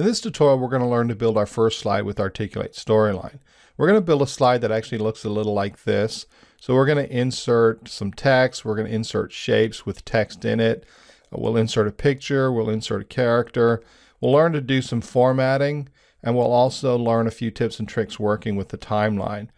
In this tutorial, we're going to learn to build our first slide with Articulate Storyline. We're going to build a slide that actually looks a little like this. So we're going to insert some text. We're going to insert shapes with text in it. We'll insert a picture. We'll insert a character. We'll learn to do some formatting. And we'll also learn a few tips and tricks working with the timeline.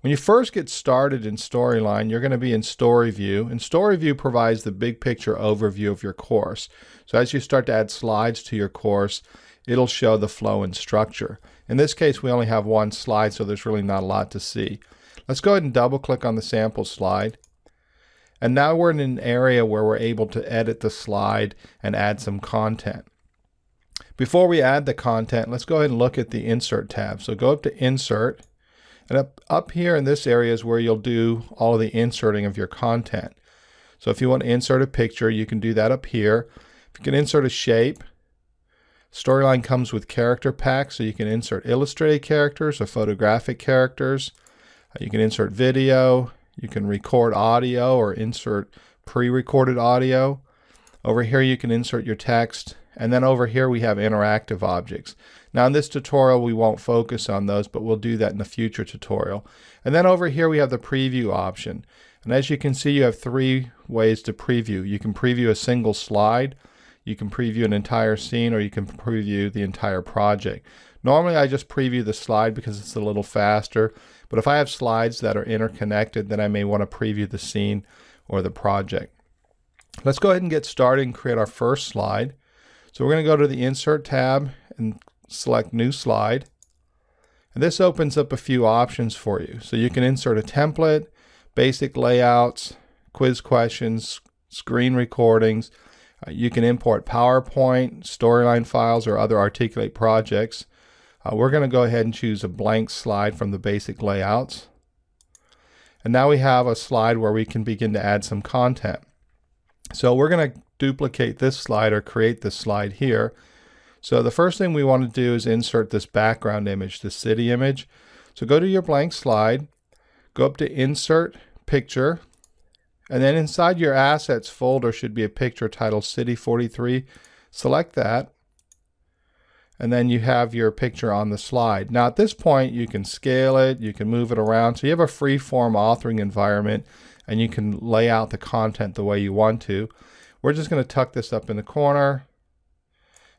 When you first get started in Storyline, you're going to be in Story View, and Story View provides the big picture overview of your course. So as you start to add slides to your course, it'll show the flow and structure. In this case, we only have one slide, so there's really not a lot to see. Let's go ahead and double click on the sample slide. And now we're in an area where we're able to edit the slide and add some content. Before we add the content, let's go ahead and look at the Insert tab. So go up to Insert, and up, up here in this area is where you'll do all of the inserting of your content. So if you want to insert a picture, you can do that up here. If you can insert a shape, Storyline comes with character packs, so you can insert illustrated characters or photographic characters. Uh, you can insert video, you can record audio or insert pre-recorded audio. Over here you can insert your text, and then over here we have interactive objects. Now in this tutorial we won't focus on those, but we'll do that in a future tutorial. And then over here we have the preview option. And as you can see you have three ways to preview. You can preview a single slide, you can preview an entire scene or you can preview the entire project. Normally I just preview the slide because it's a little faster, but if I have slides that are interconnected, then I may want to preview the scene or the project. Let's go ahead and get started and create our first slide. So we're going to go to the Insert tab and select New Slide. And this opens up a few options for you. So you can insert a template, basic layouts, quiz questions, screen recordings, uh, you can import PowerPoint, storyline files, or other Articulate projects. Uh, we're going to go ahead and choose a blank slide from the basic layouts. And now we have a slide where we can begin to add some content. So we're going to duplicate this slide or create this slide here. So the first thing we want to do is insert this background image, the city image. So go to your blank slide, go up to Insert, Picture, and then inside your assets folder should be a picture titled City 43. Select that. And then you have your picture on the slide. Now at this point you can scale it, you can move it around. So you have a free form authoring environment and you can lay out the content the way you want to. We're just going to tuck this up in the corner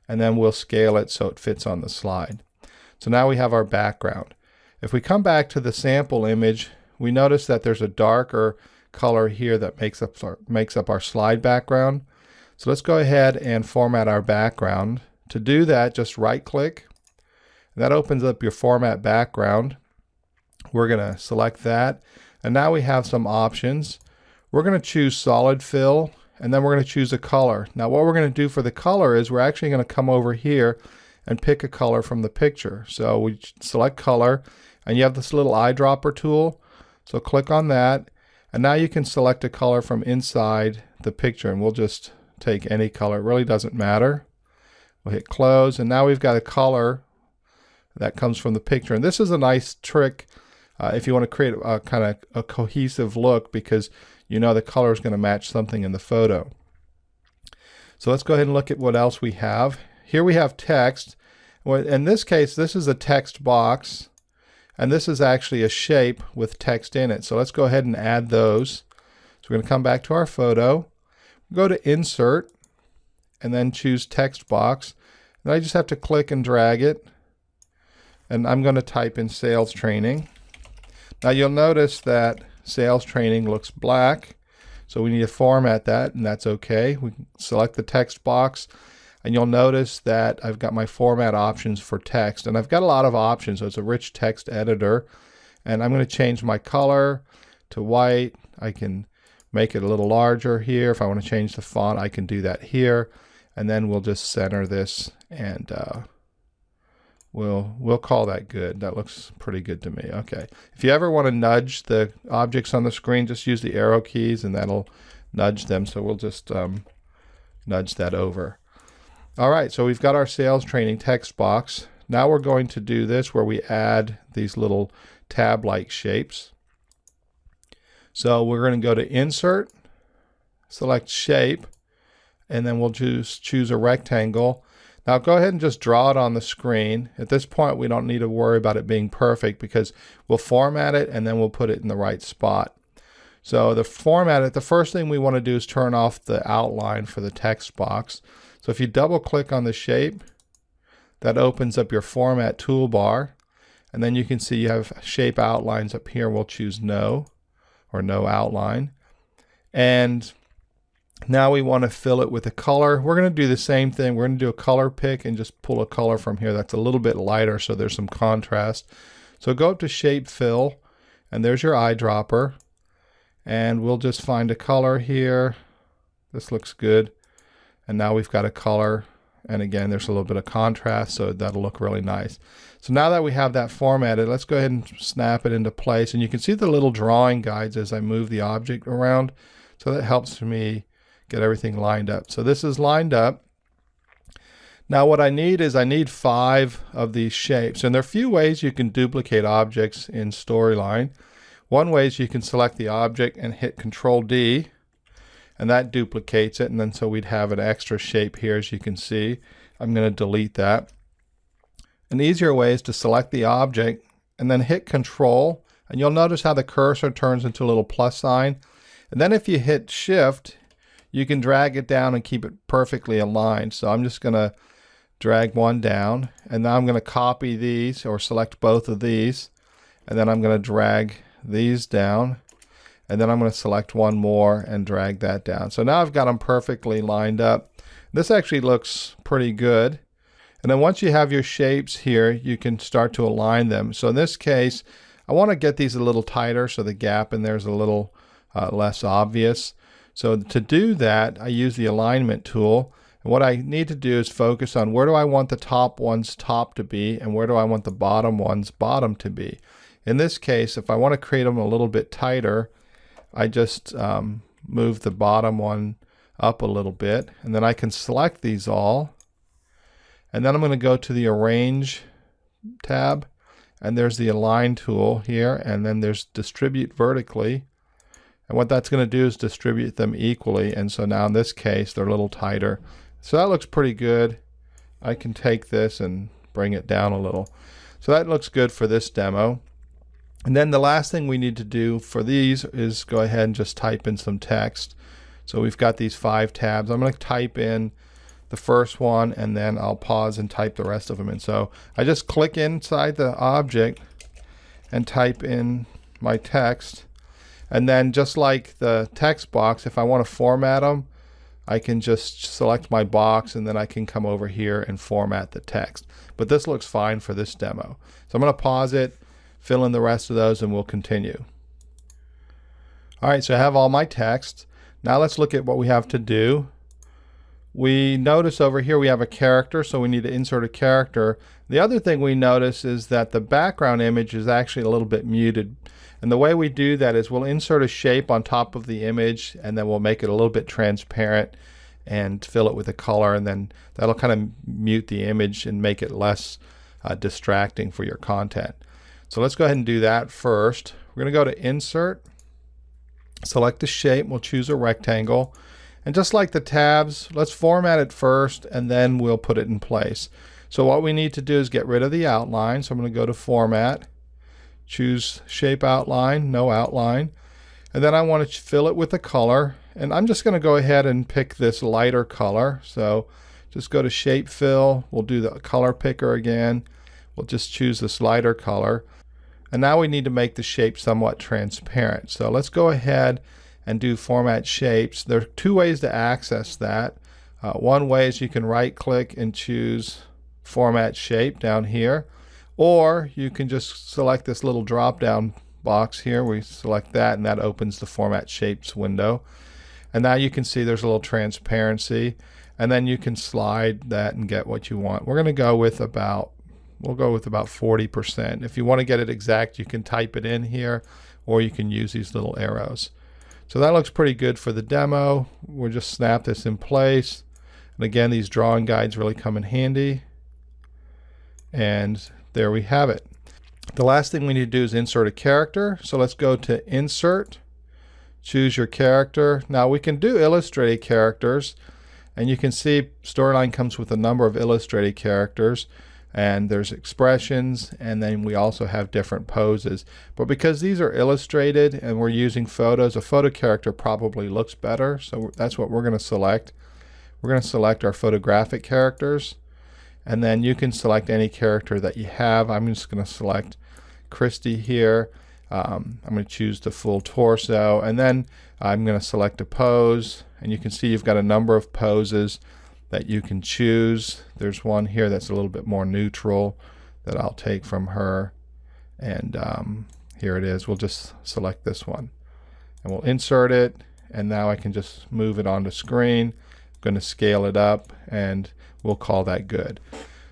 and then we'll scale it so it fits on the slide. So now we have our background. If we come back to the sample image, we notice that there's a darker color here that makes up our, makes up our slide background. So let's go ahead and format our background. To do that, just right click. That opens up your format background. We're going to select that. And now we have some options. We're going to choose solid fill and then we're going to choose a color. Now what we're going to do for the color is we're actually going to come over here and pick a color from the picture. So we select color and you have this little eyedropper tool. So click on that and now you can select a color from inside the picture and we'll just take any color. It really doesn't matter. We'll hit close and now we've got a color that comes from the picture. And this is a nice trick uh, if you want to create a kind of a cohesive look because you know the color is going to match something in the photo. So let's go ahead and look at what else we have. Here we have text. In this case, this is a text box. And this is actually a shape with text in it. So let's go ahead and add those. So we're going to come back to our photo, go to Insert, and then choose Text Box. And I just have to click and drag it. And I'm going to type in Sales Training. Now you'll notice that Sales Training looks black. So we need to format that, and that's okay. We select the text box and you'll notice that I've got my format options for text and I've got a lot of options. So it's a rich text editor and I'm going to change my color to white. I can make it a little larger here. If I want to change the font I can do that here. And then we'll just center this and uh, we'll we'll call that good. That looks pretty good to me. Okay. If you ever want to nudge the objects on the screen just use the arrow keys and that'll nudge them. So we'll just um, nudge that over all right, so we've got our sales training text box. Now we're going to do this where we add these little tab-like shapes. So we're going to go to Insert, select Shape, and then we'll choose, choose a rectangle. Now go ahead and just draw it on the screen. At this point, we don't need to worry about it being perfect because we'll format it and then we'll put it in the right spot. So the format it, the first thing we want to do is turn off the outline for the text box. So if you double click on the shape, that opens up your format toolbar. And then you can see you have shape outlines up here. We'll choose no or no outline. And now we want to fill it with a color. We're going to do the same thing. We're going to do a color pick and just pull a color from here that's a little bit lighter so there's some contrast. So go up to shape fill and there's your eyedropper. And we'll just find a color here. This looks good. And now we've got a color. And again, there's a little bit of contrast, so that'll look really nice. So now that we have that formatted, let's go ahead and snap it into place. And you can see the little drawing guides as I move the object around. So that helps me get everything lined up. So this is lined up. Now what I need is I need five of these shapes. And there are a few ways you can duplicate objects in Storyline. One way is you can select the object and hit Control D and that duplicates it and then so we'd have an extra shape here as you can see. I'm going to delete that. An easier way is to select the object and then hit Control and you'll notice how the cursor turns into a little plus sign. And then if you hit Shift, you can drag it down and keep it perfectly aligned. So I'm just going to drag one down and now I'm going to copy these or select both of these and then I'm going to drag these down and then I'm going to select one more and drag that down. So now I've got them perfectly lined up. This actually looks pretty good. And then once you have your shapes here, you can start to align them. So in this case, I want to get these a little tighter so the gap in there is a little uh, less obvious. So to do that, I use the alignment tool. And what I need to do is focus on where do I want the top ones top to be and where do I want the bottom ones bottom to be. In this case, if I want to create them a little bit tighter, I just um, move the bottom one up a little bit and then I can select these all. And then I'm going to go to the arrange tab and there's the align tool here and then there's distribute vertically. And what that's going to do is distribute them equally and so now in this case they're a little tighter. So that looks pretty good. I can take this and bring it down a little. So that looks good for this demo and then the last thing we need to do for these is go ahead and just type in some text. So we've got these five tabs. I'm going to type in the first one and then I'll pause and type the rest of them in. So I just click inside the object and type in my text. And then just like the text box, if I want to format them, I can just select my box and then I can come over here and format the text. But this looks fine for this demo. So I'm going to pause it fill in the rest of those and we'll continue. All right, so I have all my text. Now let's look at what we have to do. We notice over here we have a character, so we need to insert a character. The other thing we notice is that the background image is actually a little bit muted. And the way we do that is we'll insert a shape on top of the image and then we'll make it a little bit transparent and fill it with a color and then that'll kind of mute the image and make it less uh, distracting for your content. So let's go ahead and do that first. We're going to go to Insert, select the shape, we'll choose a rectangle. And just like the tabs, let's format it first and then we'll put it in place. So what we need to do is get rid of the outline. So I'm going to go to Format, choose Shape Outline, No Outline. And then I want to fill it with a color. And I'm just going to go ahead and pick this lighter color. So just go to Shape Fill. We'll do the color picker again. We'll just choose this lighter color. And now we need to make the shape somewhat transparent. So let's go ahead and do format shapes. There are two ways to access that. Uh, one way is you can right click and choose format shape down here or you can just select this little drop down box here. We select that and that opens the format shapes window. And now you can see there's a little transparency and then you can slide that and get what you want. We're going to go with about We'll go with about 40%. If you want to get it exact, you can type it in here or you can use these little arrows. So that looks pretty good for the demo. We'll just snap this in place. And again, these drawing guides really come in handy. And there we have it. The last thing we need to do is insert a character. So let's go to Insert, choose your character. Now we can do illustrated characters. And you can see Storyline comes with a number of illustrated characters and there's expressions and then we also have different poses. But because these are illustrated and we're using photos, a photo character probably looks better. So that's what we're going to select. We're going to select our photographic characters and then you can select any character that you have. I'm just going to select Christy here. Um, I'm going to choose the full torso and then I'm going to select a pose and you can see you've got a number of poses that you can choose. There's one here that's a little bit more neutral that I'll take from her. And um, here it is. We'll just select this one. And we'll insert it. And now I can just move it onto screen. I'm going to scale it up and we'll call that good.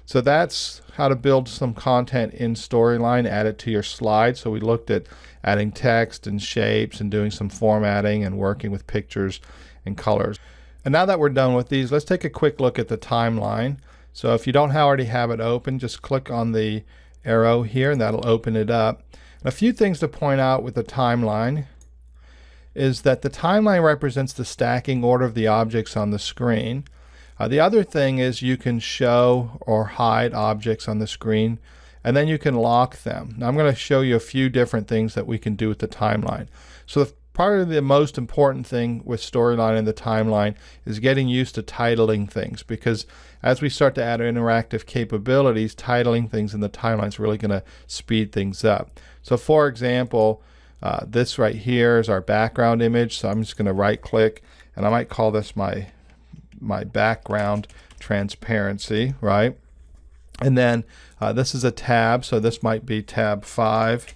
So that's how to build some content in Storyline, add it to your slide. So we looked at adding text and shapes and doing some formatting and working with pictures and colors. And now that we're done with these, let's take a quick look at the timeline. So if you don't already have it open, just click on the arrow here and that'll open it up. And a few things to point out with the timeline is that the timeline represents the stacking order of the objects on the screen. Uh, the other thing is you can show or hide objects on the screen and then you can lock them. Now I'm going to show you a few different things that we can do with the timeline. So the Probably the most important thing with storyline and the timeline is getting used to titling things because as we start to add interactive capabilities, titling things in the timeline is really going to speed things up. So for example, uh, this right here is our background image. So I'm just going to right click and I might call this my my background transparency, right? And then uh, this is a tab, so this might be tab 5,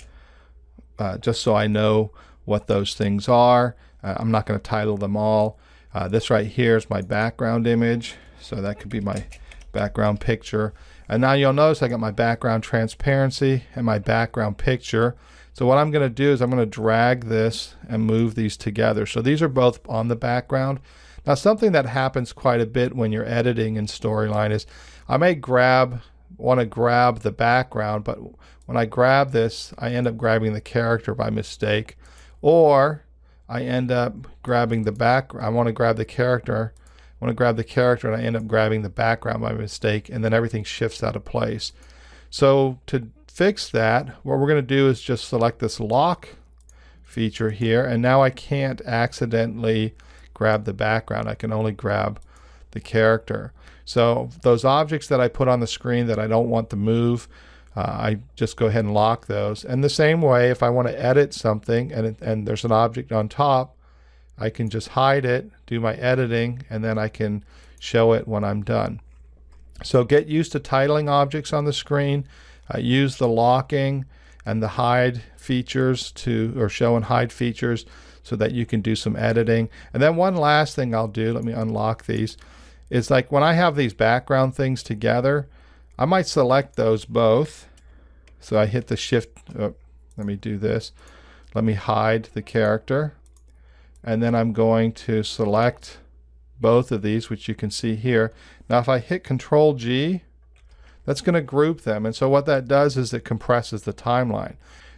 uh, just so I know what those things are. Uh, I'm not going to title them all. Uh, this right here is my background image. So that could be my background picture. And now you'll notice I got my background transparency and my background picture. So what I'm going to do is I'm going to drag this and move these together. So these are both on the background. Now something that happens quite a bit when you're editing in Storyline is I may grab, want to grab the background, but when I grab this, I end up grabbing the character by mistake or I end up grabbing the back, I want to grab the character, I want to grab the character and I end up grabbing the background by mistake and then everything shifts out of place. So to fix that, what we're going to do is just select this lock feature here and now I can't accidentally grab the background. I can only grab the character. So those objects that I put on the screen that I don't want to move, uh, I just go ahead and lock those. And the same way, if I want to edit something and, it, and there's an object on top, I can just hide it, do my editing, and then I can show it when I'm done. So get used to titling objects on the screen. Uh, use the locking and the hide features to, or show and hide features so that you can do some editing. And then one last thing I'll do, let me unlock these, is like when I have these background things together, I might select those both. So I hit the shift, oh, let me do this. Let me hide the character. And then I'm going to select both of these, which you can see here. Now if I hit Control G, that's going to group them. And so what that does is it compresses the timeline.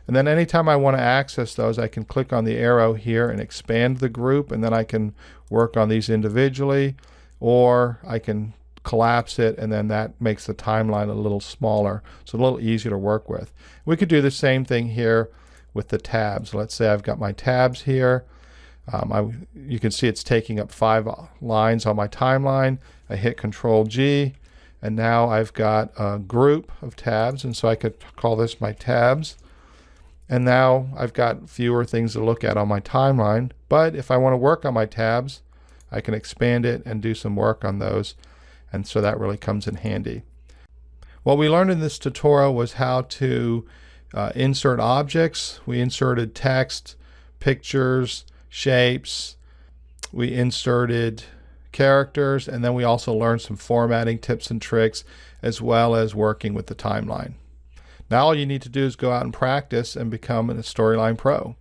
And then anytime I want to access those, I can click on the arrow here and expand the group, and then I can work on these individually, or I can collapse it, and then that makes the timeline a little smaller, so a little easier to work with. We could do the same thing here with the tabs. Let's say I've got my tabs here. Um, I, you can see it's taking up five lines on my timeline. I hit Control G, and now I've got a group of tabs, and so I could call this my tabs. And now I've got fewer things to look at on my timeline. But if I want to work on my tabs, I can expand it and do some work on those and so that really comes in handy. What we learned in this tutorial was how to uh, insert objects. We inserted text, pictures, shapes. We inserted characters, and then we also learned some formatting tips and tricks, as well as working with the timeline. Now all you need to do is go out and practice and become a Storyline Pro.